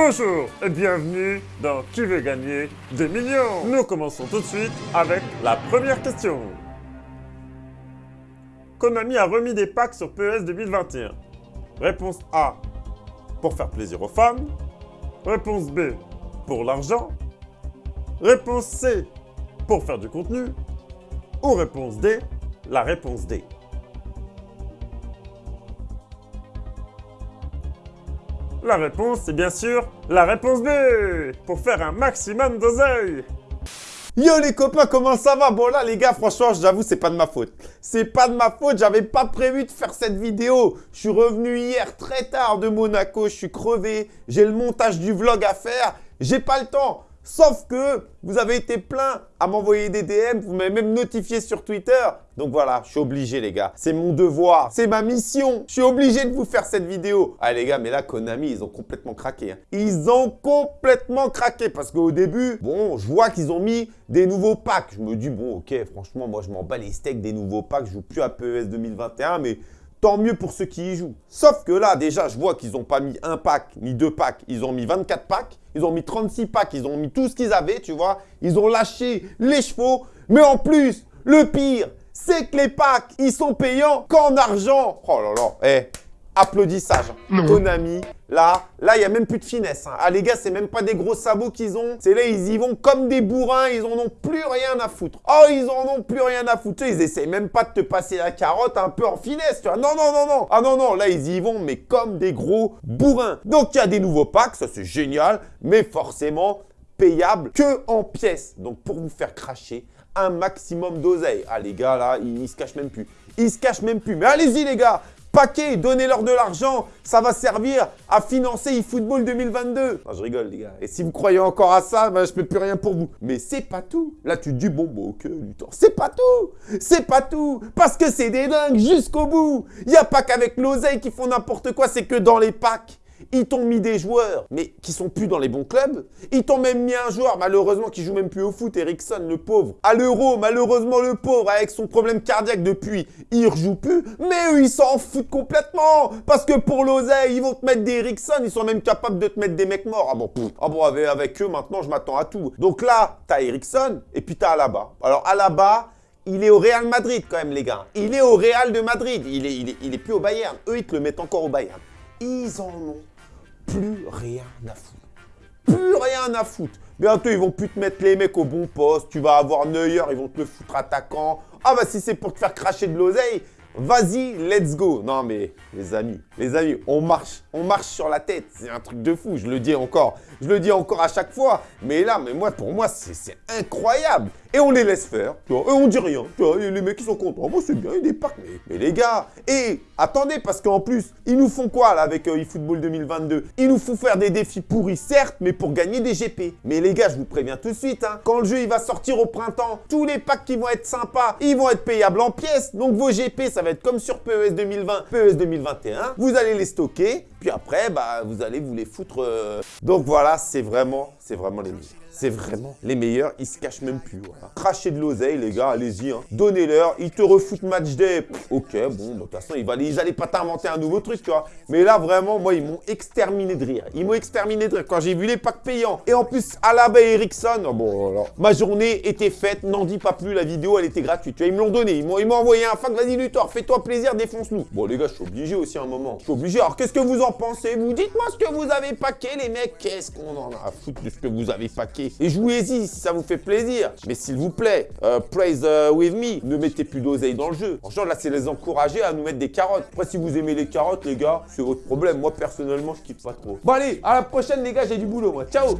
Bonjour et bienvenue dans Qui veut gagner des millions Nous commençons tout de suite avec la première question. Konami a remis des packs sur PES 2021. Réponse A. Pour faire plaisir aux fans. Réponse B. Pour l'argent. Réponse C. Pour faire du contenu. Ou réponse D. La réponse D. La réponse, c'est bien sûr la réponse B, pour faire un maximum d'oseille. Yo les copains, comment ça va? Bon là les gars, franchement, j'avoue, c'est pas de ma faute. C'est pas de ma faute, j'avais pas prévu de faire cette vidéo. Je suis revenu hier très tard de Monaco, je suis crevé, j'ai le montage du vlog à faire, j'ai pas le temps. Sauf que vous avez été plein à m'envoyer des DM, vous m'avez même notifié sur Twitter. Donc voilà, je suis obligé les gars. C'est mon devoir, c'est ma mission. Je suis obligé de vous faire cette vidéo. Ah les gars, mais là Konami, ils ont complètement craqué. Hein. Ils ont complètement craqué parce qu'au début, bon, je vois qu'ils ont mis des nouveaux packs. Je me dis, bon ok, franchement, moi je m'en bats les steaks des nouveaux packs. Je joue plus à PES 2021, mais tant mieux pour ceux qui y jouent. Sauf que là, déjà, je vois qu'ils n'ont pas mis un pack, ni deux packs. Ils ont mis 24 packs, ils ont mis 36 packs, ils ont mis tout ce qu'ils avaient, tu vois. Ils ont lâché les chevaux. Mais en plus, le pire, c'est que les packs, ils sont payants qu'en argent. Oh là là, eh, applaudissage. Konami, là, là, il n'y a même plus de finesse. Hein. Ah les gars, c'est même pas des gros sabots qu'ils ont. C'est là, ils y vont comme des bourrins, ils en ont plus rien à foutre. Oh, ils en ont plus rien à foutre. Ils essayent même pas de te passer la carotte un peu en finesse, tu vois. Non, non, non, non. Ah non, non, là, ils y vont, mais comme des gros bourrins. Donc, il y a des nouveaux packs, ça c'est génial, mais forcément payable que en pièces. Donc, pour vous faire cracher, un maximum d'oseille. Ah les gars, là, ils, ils se cachent même plus. Ils se cachent même plus. Mais allez-y les gars, paquet, donnez-leur de l'argent, ça va servir à financer eFootball 2022. Non, je rigole les gars. Et si vous croyez encore à ça, ben, je peux plus rien pour vous. Mais c'est pas tout. Là, tu te dis, bon, bon, ok, Luthor, c'est pas tout. C'est pas tout. Parce que c'est des dingues jusqu'au bout. Il n'y a pas qu'avec l'oseille qui font n'importe quoi, c'est que dans les packs. Ils t'ont mis des joueurs, mais qui sont plus dans les bons clubs. Ils t'ont même mis un joueur, malheureusement, qui joue même plus au foot, Ericsson, le pauvre. À l'euro, malheureusement, le pauvre, avec son problème cardiaque depuis, il rejoue plus. Mais eux, ils s'en foutent complètement. Parce que pour l'oseille, ils vont te mettre des Ericsson. Ils sont même capables de te mettre des mecs morts. Ah bon, ah bon avec, eux, maintenant, je m'attends à tout. Donc là, t'as Ericsson et puis t'as Alaba. Alors, Alaba, il est au Real Madrid quand même, les gars. Il est au Real de Madrid. Il est, il est, il est plus au Bayern. Eux, ils te le mettent encore au Bayern. Ils en ont plus rien à foutre. Plus rien à foutre. Bientôt, ils vont plus te mettre les mecs au bon poste. Tu vas avoir Neuer, ils vont te le foutre attaquant. Ah bah si c'est pour te faire cracher de l'oseille, vas-y, let's go. Non mais les amis, les amis, on marche, on marche sur la tête. C'est un truc de fou, je le dis encore. Je le dis encore à chaque fois. Mais là, mais moi, pour moi, c'est incroyable. Et on les laisse faire, tu vois, et on dit rien. Tu vois, les mecs, ils sont contents. Moi, c'est bien, il y a des packs. Mais, les gars, et attendez, parce qu'en plus, ils nous font quoi, là, avec euh, eFootball 2022 Ils nous font faire des défis pourris, certes, mais pour gagner des GP. Mais les gars, je vous préviens tout de suite, hein, quand le jeu, il va sortir au printemps, tous les packs qui vont être sympas, ils vont être payables en pièces. Donc, vos GP, ça va comme sur PES 2020, PES 2021. Vous allez les stocker, puis après, bah, vous allez vous les foutre. Euh. Donc, voilà, c'est vraiment, c'est vraiment les. C'est vraiment les meilleurs, ils se cachent même plus. Voilà. Crachez de l'oseille, les gars, allez-y. Hein. Donnez-leur, ils te refoutent match day. ok, bon, de toute façon, ils, n'allaient pas t'inventer un nouveau truc, tu vois. Mais là, vraiment, moi, ils m'ont exterminé de rire. Ils m'ont exterminé de rire quand j'ai vu les packs payants. Et en plus, Alaba et Ericsson, oh, bon, alors, ma journée était faite, n'en dis pas plus, la vidéo, elle était gratuite. Tu vois, ils me l'ont donné, ils m'ont envoyé un fac, vas-y Luthor, fais-toi plaisir, défonce-nous. Bon, les gars, je suis obligé aussi un moment. Je suis obligé. Alors, qu'est-ce que vous en pensez? Vous dites-moi ce que vous avez paqué, les mecs. Qu'est-ce qu'on en a à foutre de ce que vous avez paqué Et jouez-y si ça vous fait plaisir. Mais s'il vous plaît, euh, praise euh, with me. Ne mettez plus d'oseille dans le jeu. Franchement, là, c'est les encourager à nous mettre des carottes. Après, si vous aimez les carottes, les gars, c'est votre problème. Moi, personnellement, je kiffe pas trop. Bon, allez, à la prochaine, les gars. J'ai du boulot, moi. Ciao.